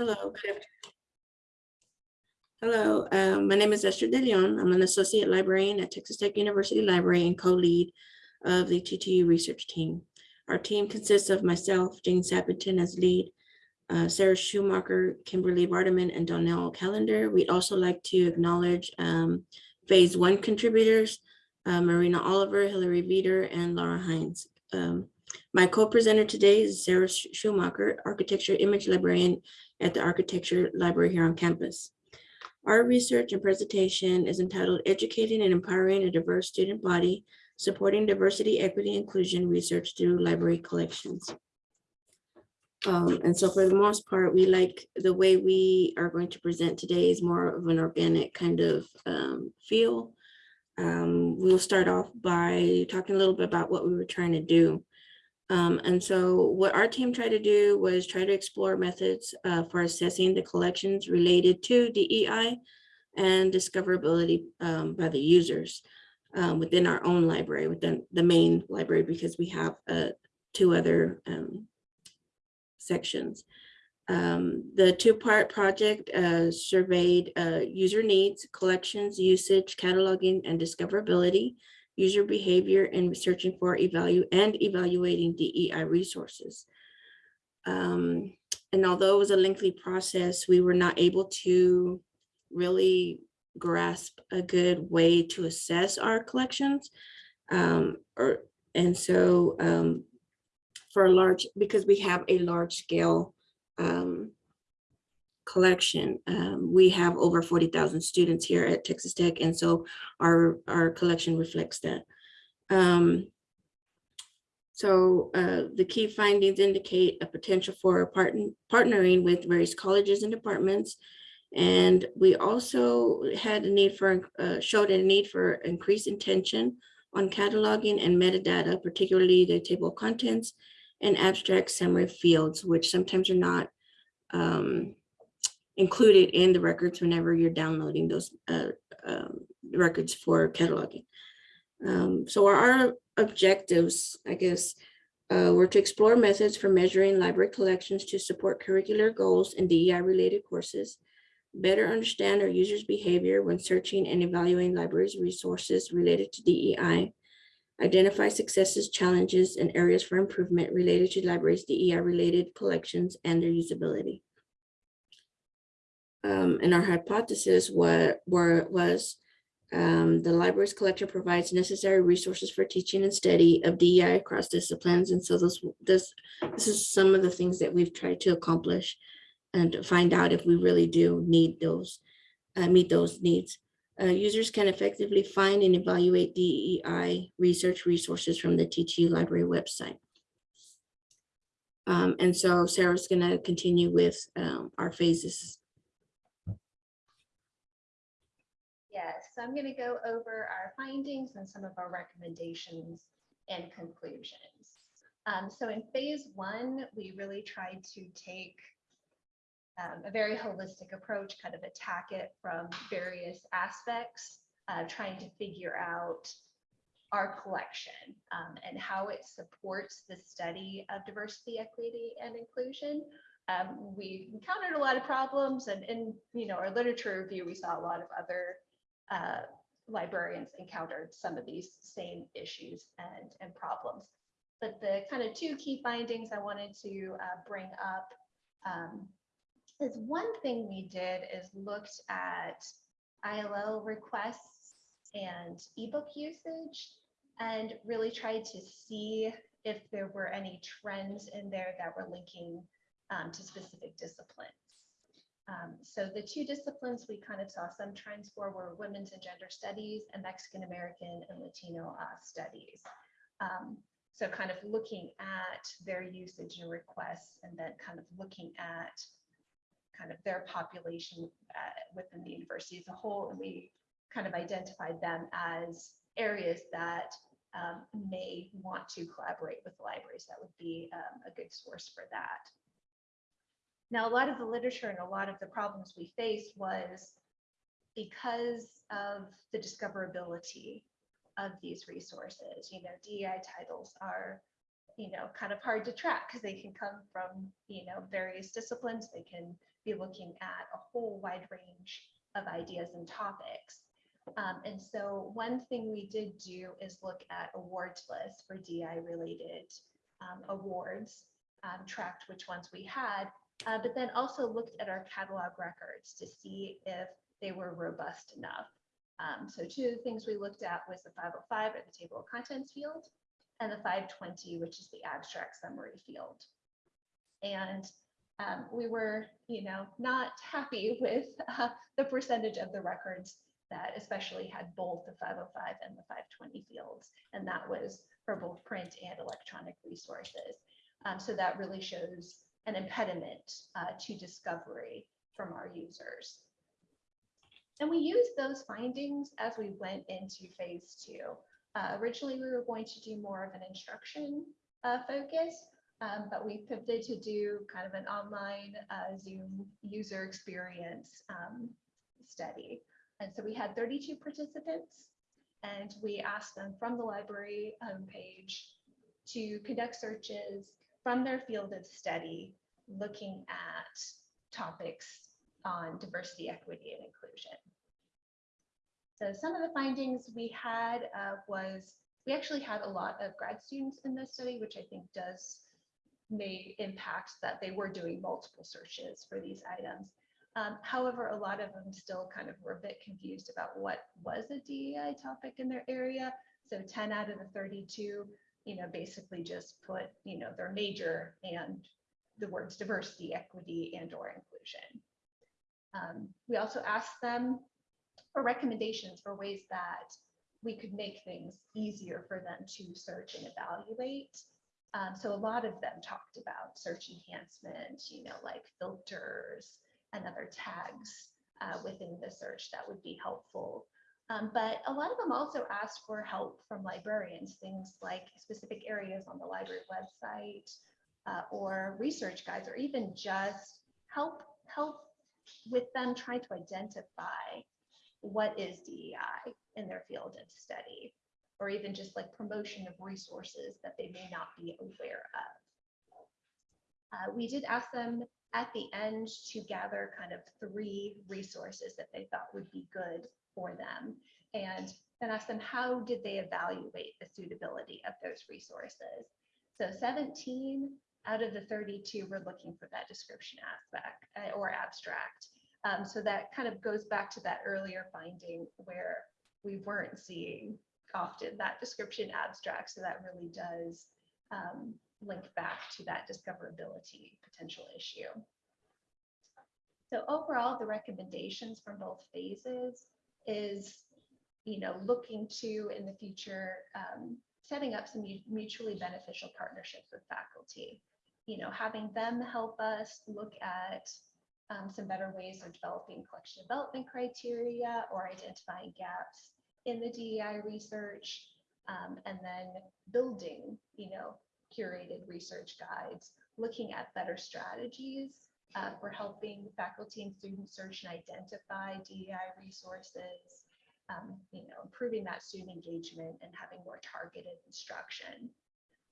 Hello. Hello, um, my name is Esther De Leon. I'm an associate librarian at Texas Tech University Library and co-lead of the TTU research team. Our team consists of myself, Jane Sappington as lead, uh, Sarah Schumacher, Kimberly Vardaman, and Donnell Callender. We'd also like to acknowledge um, phase one contributors, uh, Marina Oliver, Hillary Veeder, and Laura Hines. Um, my co-presenter today is Sarah Schumacher, architecture image librarian at the Architecture Library here on campus. Our research and presentation is entitled Educating and Empowering a Diverse Student Body, Supporting Diversity, Equity, Inclusion Research Through Library Collections. Um, and so for the most part, we like the way we are going to present today is more of an organic kind of um, feel. Um, we'll start off by talking a little bit about what we were trying to do. Um, and so what our team tried to do was try to explore methods uh, for assessing the collections related to DEI and discoverability um, by the users um, within our own library, within the main library, because we have uh, two other um, sections. Um, the two-part project uh, surveyed uh, user needs, collections, usage, cataloging, and discoverability user behavior and searching for evalu and evaluating DEI resources. Um, and although it was a lengthy process, we were not able to really grasp a good way to assess our collections. Um, or, and so um, for a large, because we have a large scale um, collection. Um, we have over 40,000 students here at Texas Tech, and so our, our collection reflects that. Um, so uh, the key findings indicate a potential for partn partnering with various colleges and departments. And we also had a need for, uh, showed a need for increased intention on cataloging and metadata, particularly the table of contents and abstract summary fields, which sometimes are not um, included in the records whenever you're downloading those uh, um, records for cataloging. Um, so our objectives, I guess, uh, were to explore methods for measuring library collections to support curricular goals and DEI related courses, better understand our users' behavior when searching and evaluating libraries resources related to DEI, identify successes, challenges, and areas for improvement related to libraries' DEI related collections and their usability um, and our hypothesis was, were, was um, the library's collection provides necessary resources for teaching and study of DEI across disciplines. And so this, this, this is some of the things that we've tried to accomplish and to find out if we really do need those, uh, meet those needs. Uh, users can effectively find and evaluate DEI research resources from the TTU library website. Um, and so Sarah's going to continue with um, our phases Yes, so I'm going to go over our findings and some of our recommendations and conclusions. Um, so in phase one, we really tried to take um, a very holistic approach, kind of attack it from various aspects, uh, trying to figure out our collection um, and how it supports the study of diversity, equity, and inclusion. Um, we encountered a lot of problems and in you know our literature review, we saw a lot of other uh, librarians encountered some of these same issues and, and problems. But the kind of two key findings I wanted to uh, bring up um, is one thing we did is looked at ILL requests and ebook usage and really tried to see if there were any trends in there that were linking um, to specific disciplines. Um, so the two disciplines we kind of saw some trends for were women's and gender studies and Mexican American and Latino uh, studies. Um, so kind of looking at their usage and requests and then kind of looking at kind of their population uh, within the university as a whole. And we kind of identified them as areas that um, may want to collaborate with libraries. That would be um, a good source for that. Now, a lot of the literature and a lot of the problems we faced was because of the discoverability of these resources. You know, DEI titles are you know, kind of hard to track because they can come from, you know, various disciplines. They can be looking at a whole wide range of ideas and topics. Um, and so one thing we did do is look at awards lists for DI related um, awards, um, tracked which ones we had, uh, but then also looked at our catalog records to see if they were robust enough. Um, so two of the things we looked at was the 505 or the table of contents field and the 520, which is the abstract summary field. And um, we were, you know, not happy with uh, the percentage of the records that especially had both the 505 and the 520 fields. And that was for both print and electronic resources. Um, so that really shows an impediment uh, to discovery from our users. And we used those findings as we went into phase two. Uh, originally, we were going to do more of an instruction uh, focus, um, but we pivoted to do kind of an online uh, Zoom user experience um, study. And so we had 32 participants and we asked them from the library homepage to conduct searches from their field of study, looking at topics on diversity, equity, and inclusion. So some of the findings we had uh, was we actually had a lot of grad students in this study, which I think does may impact that they were doing multiple searches for these items. Um, however, a lot of them still kind of were a bit confused about what was a DEI topic in their area. So 10 out of the 32, you know, basically just put, you know, their major and the words diversity, equity, and or inclusion. Um, we also asked them for recommendations for ways that we could make things easier for them to search and evaluate. Um, so a lot of them talked about search enhancement, you know, like filters and other tags uh, within the search that would be helpful. Um, but a lot of them also ask for help from librarians, things like specific areas on the library website uh, or research guides, or even just help help with them trying to identify what is DEI in their field of study, or even just like promotion of resources that they may not be aware of. Uh, we did ask them at the end to gather kind of three resources that they thought would be good for them and then ask them how did they evaluate the suitability of those resources. So 17 out of the 32 were looking for that description aspect uh, or abstract. Um, so that kind of goes back to that earlier finding where we weren't seeing often that description abstract. So that really does um, link back to that discoverability potential issue. So overall, the recommendations from both phases is, you know, looking to in the future, um, setting up some mutually beneficial partnerships with faculty, you know, having them help us look at um, some better ways of developing collection development criteria or identifying gaps in the DEI research, um, and then building, you know, curated research guides, looking at better strategies uh, for helping faculty and students search and identify DEI resources, um, you know, improving that student engagement and having more targeted instruction.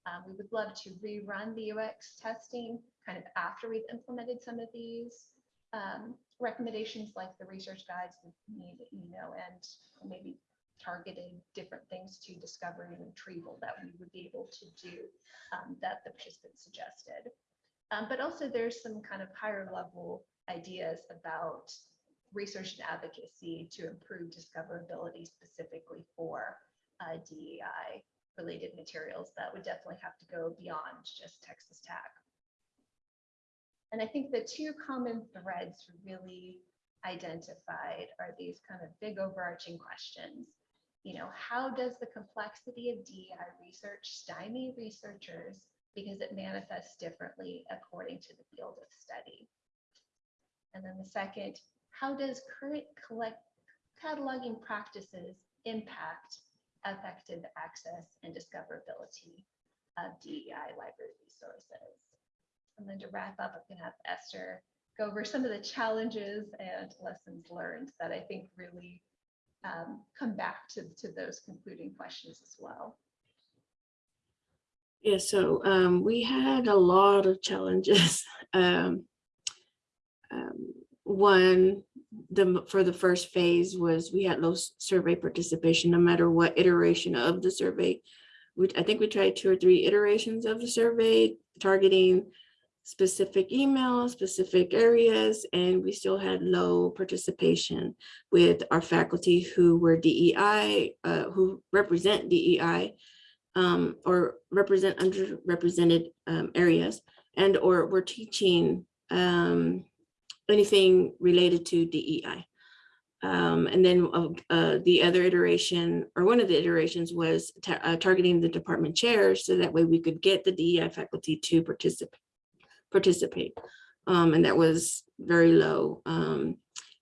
Um, we would love to rerun the UX testing kind of after we've implemented some of these um, recommendations like the research guides need, you know, and maybe targeted different things to discovery and retrieval that we would be able to do um, that the participants suggested. Um, but also there's some kind of higher level ideas about research and advocacy to improve discoverability specifically for uh, DEI related materials that would definitely have to go beyond just Texas Tech. And I think the two common threads really identified are these kind of big overarching questions. You know, how does the complexity of DEI research stymie researchers because it manifests differently according to the field of study? And then the second, how does current collect cataloging practices impact effective access and discoverability of DEI library resources? And then to wrap up, I'm going to have Esther go over some of the challenges and lessons learned that I think really um, come back to, to those concluding questions as well. Yeah, so um, we had a lot of challenges. Um, um, one, the for the first phase was we had low survey participation, no matter what iteration of the survey. We, I think we tried two or three iterations of the survey, targeting specific emails, specific areas, and we still had low participation with our faculty who were DEI, uh, who represent DEI um, or represent underrepresented um, areas and or we're teaching um, anything related to DEI. Um, and then uh, uh, the other iteration or one of the iterations was ta- uh, targeting the department chairs so that way we could get the DEI faculty to participate participate. Um, and that was very low. Um,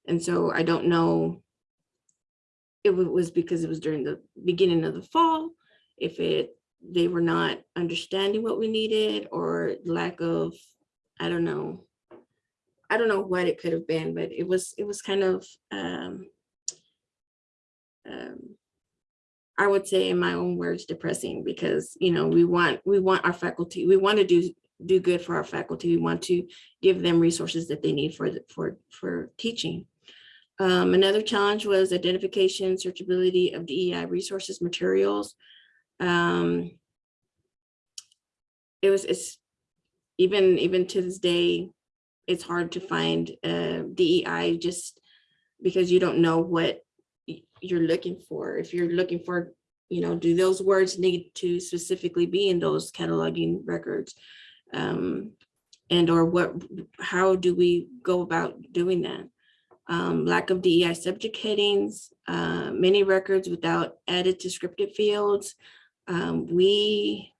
and so I don't know it was because it was during the beginning of the fall, if it, they were not understanding what we needed or lack of, I don't know. I don't know what it could have been, but it was, it was kind of, um, um, I would say in my own words, depressing because, you know, we want, we want our faculty, we want to do, do good for our faculty. We want to give them resources that they need for, for, for teaching. Um, another challenge was identification, searchability of DEI resources, materials. Um, it was, it's, even, even to this day, it's hard to find uh, DEI just because you don't know what you're looking for. If you're looking for, you know, do those words need to specifically be in those cataloging records? Um, and or what, how do we go about doing that? um, lack of DEI subject headings, uh, many records without added descriptive fields. Um, we,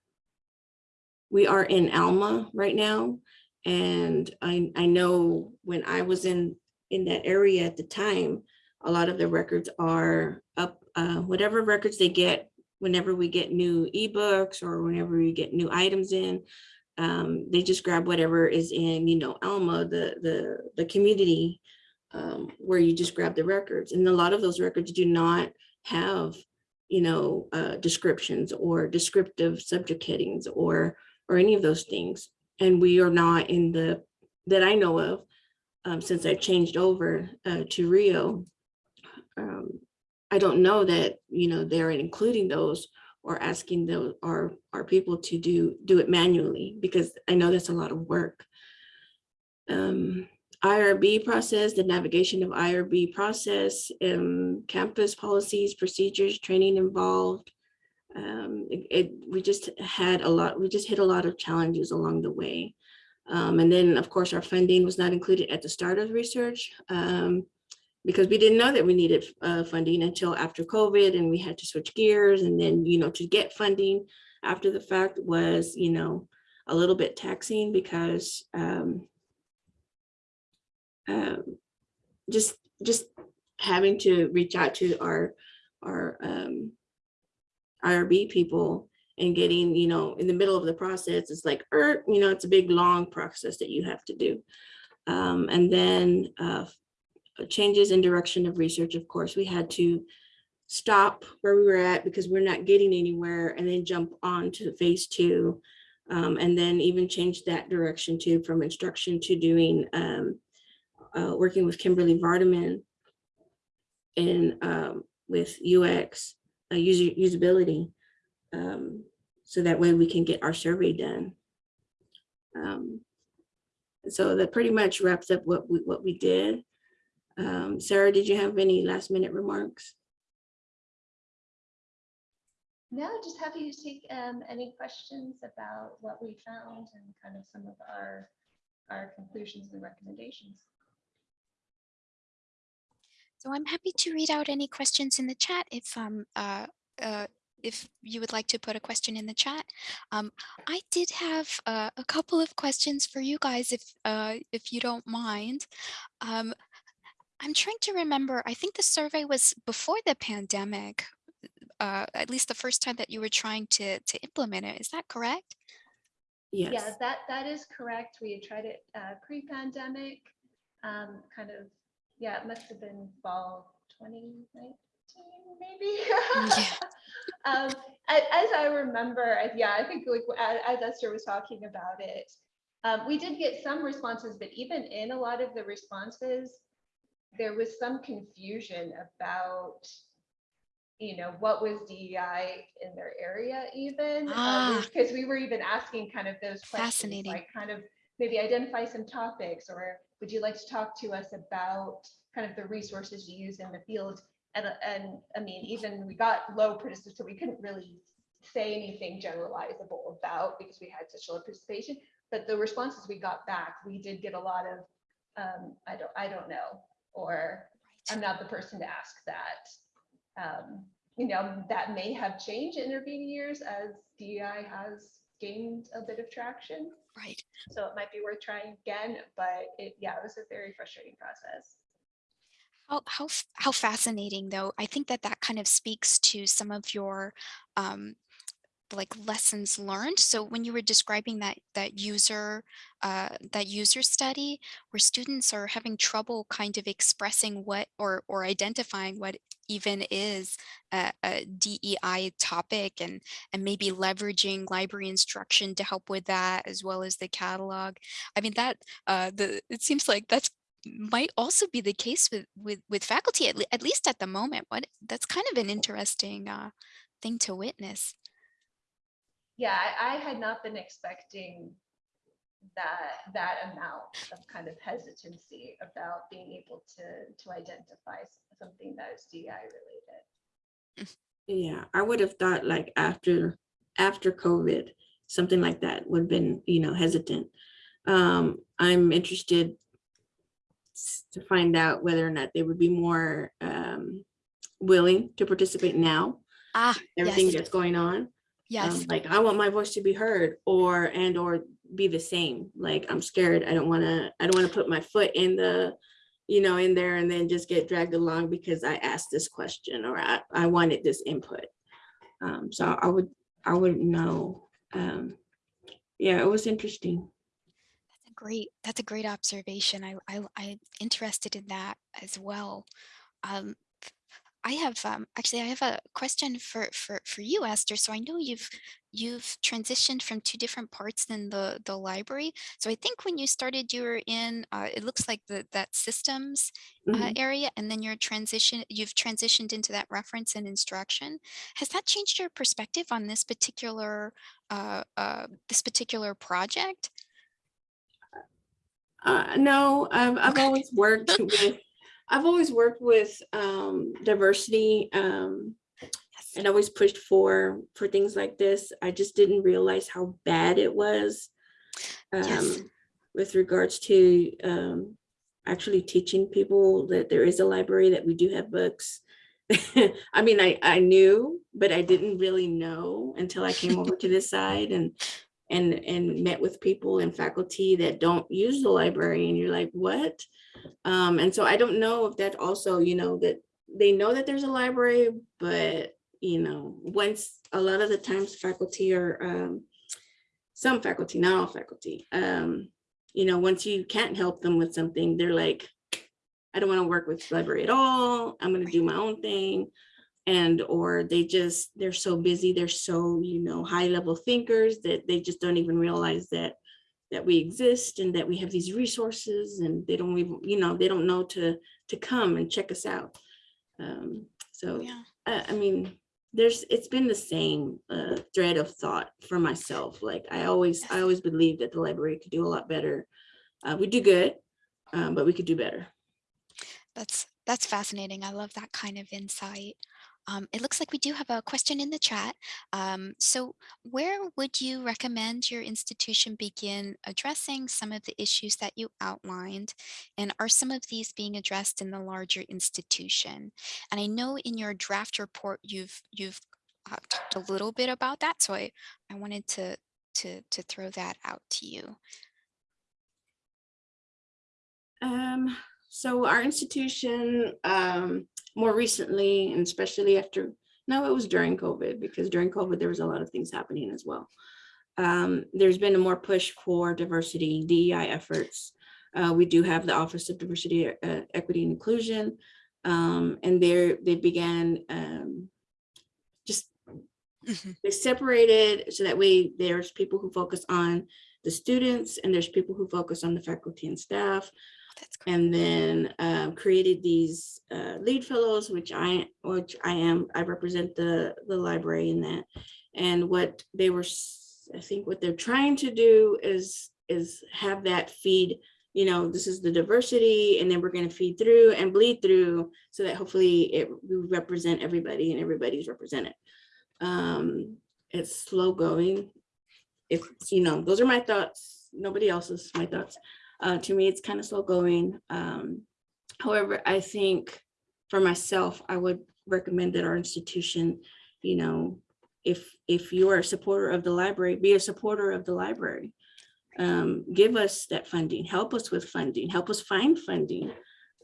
we are in Alma right now. And I, I know when I was in, in that area at the time, a lot of the records are up, uh, whatever records they get, whenever we get new ebooks or whenever we get new items in, um, they just grab whatever is in, you know, Alma, the, the, the community um, where you just grab the records. And a lot of those records do not have, you know, uh, descriptions or descriptive subject headings or, or any of those things. And we are not in the, that I know of, um, since I changed over uh, to Rio. Um, I don't know that, you know, they're including those or asking those, our, our people to do, do it manually, because I know that's a lot of work. Um, IRB process, the navigation of IRB process, um, campus policies, procedures, training involved. Um, it, it- we just had a lot, we just hit a lot of challenges along the way. Um, and then, of course, our funding was not included at the start of research um, because we didn't know that we needed uh, funding until after COVID and we had to switch gears. And then, you know, to get funding after the fact was, you know, a little bit taxing because um, um, just just having to reach out to our our um, IRB people and getting you know in the middle of the process it's like er, you know it's a big long process that you have to do. Um, and then uh, changes in direction of research of course we had to stop where we were at because we're not getting anywhere and then jump on to phase two um, and then even change that direction to from instruction to doing um, uh, working with Kimberly Vardaman and um, with UX, uh, user usability, um, so that way we can get our survey done. Um, so that pretty much wraps up what we what we did. Um, Sarah, did you have any last minute remarks? No, just happy to take um, any questions about what we found and kind of some of our, our conclusions and recommendations. So I'm happy to read out any questions in the chat if um uh, uh if you would like to put a question in the chat. Um, I did have uh, a couple of questions for you guys if uh if you don't mind. Um, I'm trying to remember. I think the survey was before the pandemic. Uh, at least the first time that you were trying to to implement it. Is that correct? Yes. Yeah, that, that is correct. We had tried it uh, pre-pandemic, um, kind of, yeah, it must have been fall 2019, maybe. Yeah. Um, as I remember, yeah, I think like as Esther was talking about it, um, we did get some responses, but even in a lot of the responses, there was some confusion about, you know, what was DEI in their area even. Ah. Because we were even asking kind of those questions, Fascinating. like kind of maybe identify some topics, or would you like to talk to us about kind of the resources you use in the field? And, and I mean, even we got low participation, so we couldn't really say anything generalizable about because we had such low participation. But the responses we got back, we did get a lot of, um, I don't, I don't know, or I'm not the person to ask that. Um, you know, that may have changed in intervening years as DEI has gained a bit of traction. Right. So it might be worth trying again, but it, yeah, it was a very frustrating process. How, how, how fascinating though. I think that that kind of speaks to some of your um, like lessons learned. So when you were describing that that user uh, that user study where students are having trouble kind of expressing what or or identifying what even is a, a DEI topic and and maybe leveraging library instruction to help with that as well as the catalog. I mean that uh, the it seems like that's might also be the case with with with faculty at, le- at least at the moment. What that's kind of an interesting uh, thing to witness. Yeah, I, I had not been expecting that, that amount of kind of hesitancy about being able to, to identify something that is DI related. Yeah, I would have thought like after, after COVID, something like that would have been, you know, hesitant. Um, I'm interested to find out whether or not they would be more um, willing to participate now, Ah, everything yes, that's going on. Yes. Um, Like, I want my voice to be heard or, and or be the same. Like, I'm scared. I don't wanna, I don't wanna put my foot in the, you know, in there and then just get dragged along because I asked this question or I, I wanted this input. Um, so I would, I wouldn't know. Um, yeah, it was interesting. That's a great, that's a great observation. I, I, I'm interested in that as well. Um, I have, um, actually, I have a question for, for, for you, Esther. So I know you've, you've transitioned from two different parts in the, the library. So I think when you started, you were in, uh, it looks like the, that systems uh, Mhm. area, and then your transition, you've transitioned into that reference and instruction. Has that changed your perspective on this particular, uh, uh, this particular project? Uh, no, I've, I've always worked with, I've always worked with, um, diversity, um, Yes. and always pushed for, for things like this. I just didn't realize how bad it was. Yes. um, With regards to, um, actually teaching people that there is a library, that we do have books. I mean, I, I knew, but I didn't really know until I came over to this side and, and, and met with people and faculty that don't use the library and you're like, what? Um, and so I don't know if that also, you know, that they know that there's a library, but, you know, once, a lot of the times faculty or um, some faculty, not all faculty, um, you know, once you can't help them with something, they're like, I don't want to work with library at all. I'm going to do my own thing. And, or they just, they're so busy, they're so, you know, high level thinkers that they just don't even realize that, that we exist and that we have these resources and they don't even, you know, they don't know to, to come and check us out. Um, so, Yeah. I, I mean, there's, it's been the same uh, thread of thought for myself. Like I always, I always believed that the library could do a lot better. Uh, we do good, um, but we could do better. That's that's fascinating. I love that kind of insight. Um, it looks like we do have a question in the chat. Um, so where would you recommend your institution begin addressing some of the issues that you outlined? And are some of these being addressed in the larger institution? And I know in your draft report, you've you've uh, talked a little bit about that. So I, I wanted to, to, to throw that out to you. Um, so our institution, um, more recently, and especially after, no, it was during COVID, because during COVID, there was a lot of things happening as well. Um, there's been a more push for diversity DEI efforts. Uh, we do have the Office of Diversity, uh, Equity and Inclusion. Um, and there they began um, just Mhm. they separated so that way there's people who focus on the students and there's people who focus on the faculty and staff And then um, created these uh, lead fellows, which I, which I am, I represent the, the library in that. And what they were, I think what they're trying to do is, is have that feed, you know, this is the diversity, and then we're gonna feed through and bleed through so that hopefully it we represent everybody and everybody's represented. Um, It's slow going. If, you know, those are my thoughts, nobody else's, my thoughts. Uh, to me, it's kind of slow going. Um, however, I think for myself, I would recommend that our institution, you know, if, if you are a supporter of the library, be a supporter of the library. Um, give us that funding, help us with funding, help us find funding.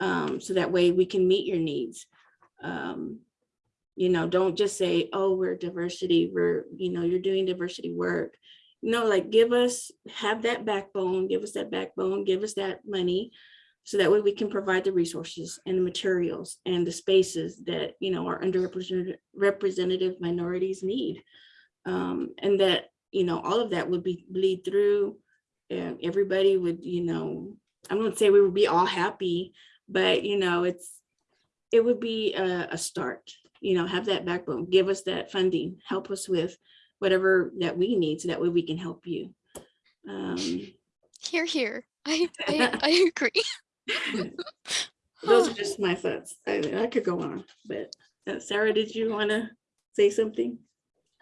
Um, so that way we can meet your needs. Um, you know, don't just say, oh, we're diversity, we're, you know, you're doing diversity work no, like give us, have that backbone, give us that backbone, give us that money. So that way we can provide the resources and the materials and the spaces that, you know, our underrepresented representative minorities need. Um, and that, you know, all of that would be bleed through and everybody would, you know, I'm gonna say we would be all happy, but you know, it's, it would be a, a start, you know, have that backbone, give us that funding, help us with whatever that we need so that way we can help you. Um, Here, here. I, I, I agree. those are just my thoughts. I, I could go on, but uh, Sarah, did you want to say something?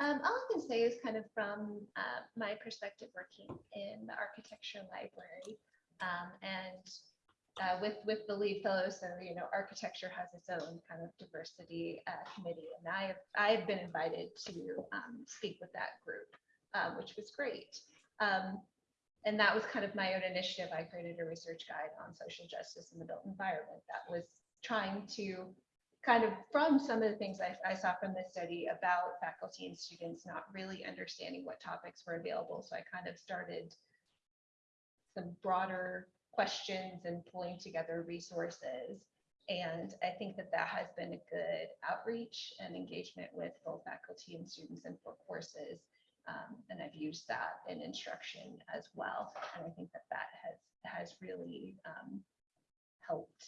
Um, all I can say is kind of from uh, my perspective working in the architecture library. Um, and uh, with, with the lead fellow, so, you know, architecture has its own kind of diversity uh, committee. And I have, I have been invited to um, speak with that group, um, which was great. Um, and that was kind of my own initiative. I created a research guide on social justice in the built environment that was trying to kind of from some of the things I, I saw from this study about faculty and students not really understanding what topics were available. So I kind of started some broader questions and pulling together resources. And I think that that has been a good outreach and engagement with both faculty and students and for courses. Um, and I've used that in instruction as well. And I think that that has, has really um, helped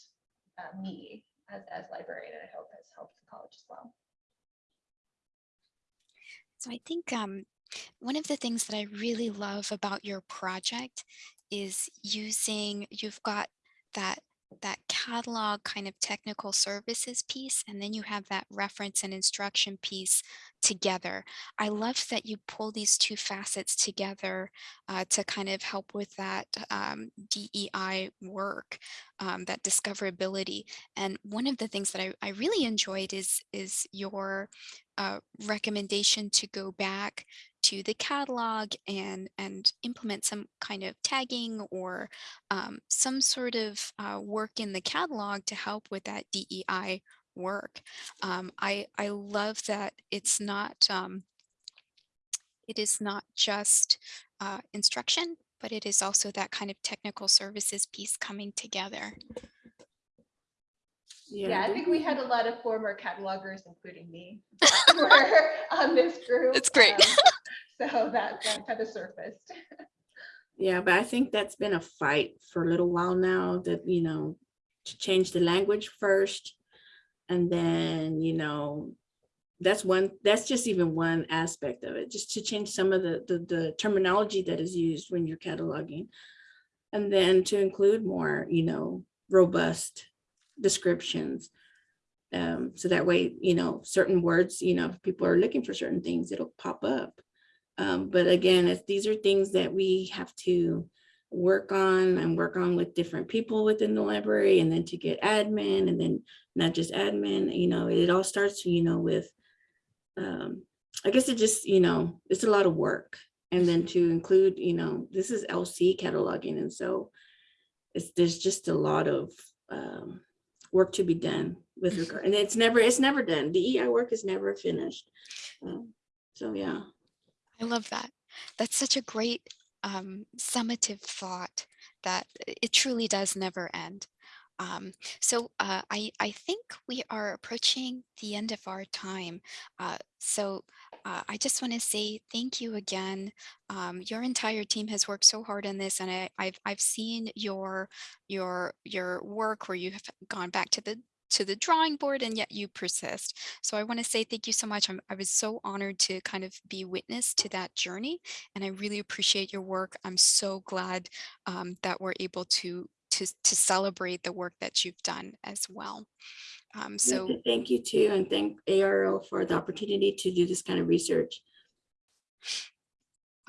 uh, me as, as librarian, and I hope has helped the college as well. So I think um, one of the things that I really love about your project is using, you've got that that catalog kind of technical services piece, and then you have that reference and instruction piece together. I love that you pull these two facets together uh, to kind of help with that um, DEI work, um, that discoverability. And one of the things that I, I really enjoyed is, is your uh, recommendation to go back to the catalog and and implement some kind of tagging or um, some sort of uh, work in the catalog to help with that DEI work. Um, I I love that it's not um, it is not just uh, instruction, but it is also that kind of technical services piece coming together. Yeah, I think we had a lot of former catalogers, including me, were on this group. It's great. um, So that, that kind of surfaced. Yeah, but I think that's been a fight for a little while now that, you know, to change the language first. And then, you know, that's one, that's just even one aspect of it, just to change some of the, the, the terminology that is used when you're cataloging. And then to include more, you know, robust descriptions. Um, so that way, you know, certain words, you know, if people are looking for certain things, it'll pop up. Um, but again, it's, these are things that we have to work on and work on with different people within the library and then to get admin and then not just admin, you know, it all starts, you know, with, um, I guess it just, you know, it's a lot of work. And then to include, you know, this is LC cataloging. And so it's, there's just a lot of, um, work to be done with regard, and it's never, it's never done. DEI work is never finished. Um, So, yeah. I love that. That's such a great um, summative thought that it truly does never end. Um, so uh, I, I think we are approaching the end of our time. Uh, so uh, I just want to say thank you again. Um, your entire team has worked so hard on this, and I, I've I've seen your your your work where you have gone back to the to the drawing board and yet you persist. So I want to say thank you so much. I'm, I was so honored to kind of be witness to that journey, and I really appreciate your work. I'm so glad um, that we're able to to to celebrate the work that you've done as well. Um, so Thank you too, and thank ARL for the opportunity to do this kind of research.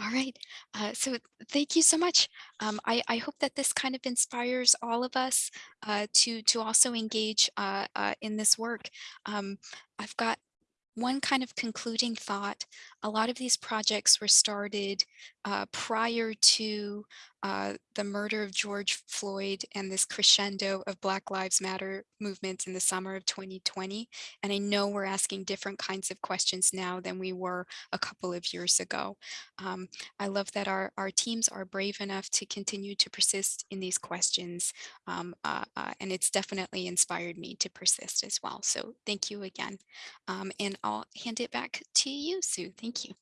All right, uh, so thank you so much. Um, I I hope that this kind of inspires all of us uh, to to also engage uh, uh, in this work. Um, I've got one kind of concluding thought. A lot of these projects were started uh, prior to uh, the murder of George Floyd and this crescendo of Black Lives Matter movements in the summer of 2020. And I know we're asking different kinds of questions now than we were a couple of years ago. Um, I love that our, our teams are brave enough to continue to persist in these questions. Um, uh, uh, and it's definitely inspired me to persist as well. So thank you again. Um, and I'll hand it back to you, Sue. Thank you.